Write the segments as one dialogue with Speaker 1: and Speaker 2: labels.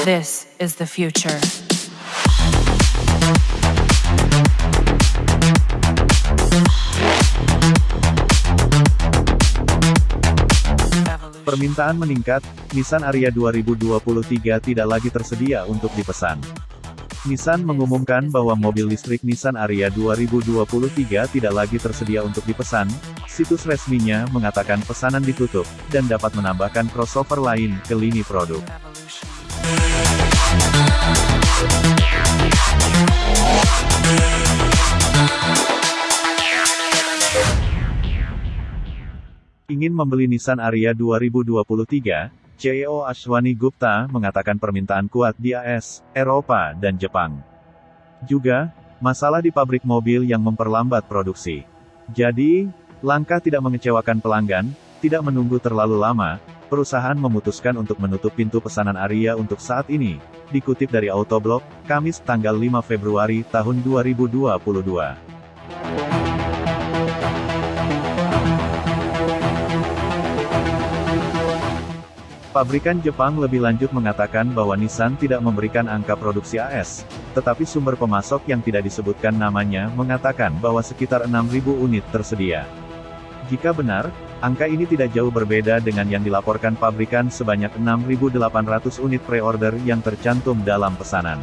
Speaker 1: This is the future.
Speaker 2: Permintaan meningkat, Nissan Ariya 2023 tidak lagi tersedia untuk dipesan. Nissan mengumumkan bahwa mobil listrik Nissan Ariya 2023 tidak lagi tersedia untuk dipesan. Situs resminya mengatakan pesanan ditutup, dan dapat menambahkan crossover lain ke lini produk. Ingin membeli Nissan Ariya 2023, CEO Ashwani Gupta mengatakan permintaan kuat di AS, Eropa, dan Jepang. Juga, masalah di pabrik mobil yang memperlambat produksi. Jadi, langkah tidak mengecewakan pelanggan, tidak menunggu terlalu lama, perusahaan memutuskan untuk menutup pintu pesanan Ariya untuk saat ini, dikutip dari Autoblog, Kamis tanggal 5 Februari tahun 2022. Pabrikan Jepang lebih lanjut mengatakan bahwa Nissan tidak memberikan angka produksi AS, tetapi sumber pemasok yang tidak disebutkan namanya mengatakan bahwa sekitar 6.000 unit tersedia. Jika benar, angka ini tidak jauh berbeda dengan yang dilaporkan pabrikan sebanyak 6.800 unit pre-order yang tercantum dalam pesanan.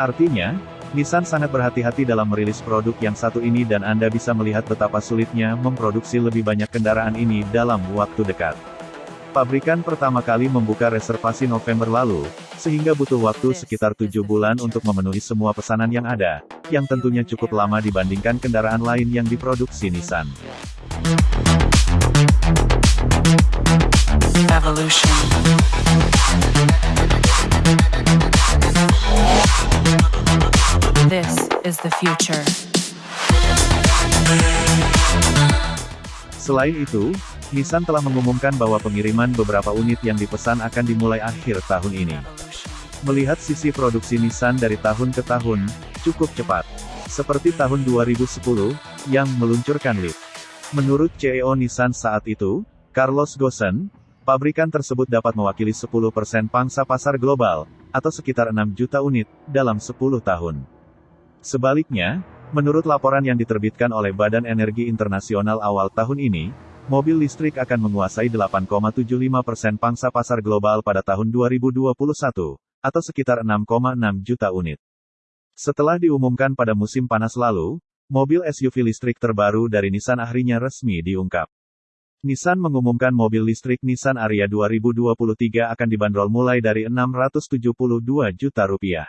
Speaker 2: Artinya, Nissan sangat berhati-hati dalam merilis produk yang satu ini dan Anda bisa melihat betapa sulitnya memproduksi lebih banyak kendaraan ini dalam waktu dekat. Pabrikan pertama kali membuka reservasi November lalu, sehingga butuh waktu sekitar tujuh bulan untuk memenuhi semua pesanan yang ada, yang tentunya cukup lama dibandingkan kendaraan lain yang diproduksi Nissan.
Speaker 1: Evolution. This is the future.
Speaker 2: Selain itu, Nissan telah mengumumkan bahwa pengiriman beberapa unit yang dipesan akan dimulai akhir tahun ini. Melihat sisi produksi Nissan dari tahun ke tahun, cukup cepat. Seperti tahun 2010, yang meluncurkan Leaf. Menurut CEO Nissan saat itu, Carlos Ghosn, pabrikan tersebut dapat mewakili 10% pangsa pasar global, atau sekitar 6 juta unit, dalam 10 tahun. Sebaliknya, menurut laporan yang diterbitkan oleh Badan Energi Internasional awal tahun ini, mobil listrik akan menguasai 8,75% pangsa pasar global pada tahun 2021, atau sekitar 6,6 juta unit. Setelah diumumkan pada musim panas lalu, mobil SUV listrik terbaru dari Nissan akhirnya resmi diungkap. Nissan mengumumkan mobil listrik Nissan Ariya 2023 akan dibanderol mulai dari 672 juta rupiah.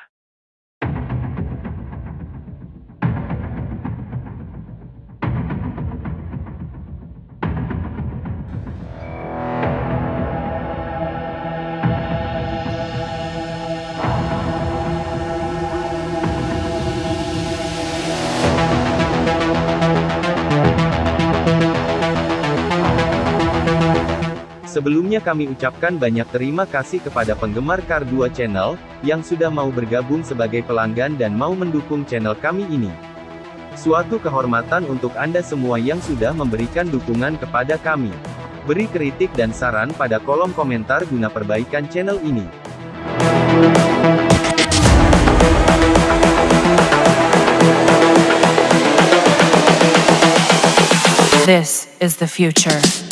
Speaker 3: Sebelumnya kami ucapkan banyak terima kasih kepada penggemar Kar 2 Channel, yang sudah mau bergabung sebagai pelanggan dan mau mendukung channel kami ini. Suatu kehormatan untuk Anda semua yang sudah memberikan dukungan kepada kami. Beri kritik dan saran pada kolom komentar guna perbaikan channel ini.
Speaker 1: This is the future.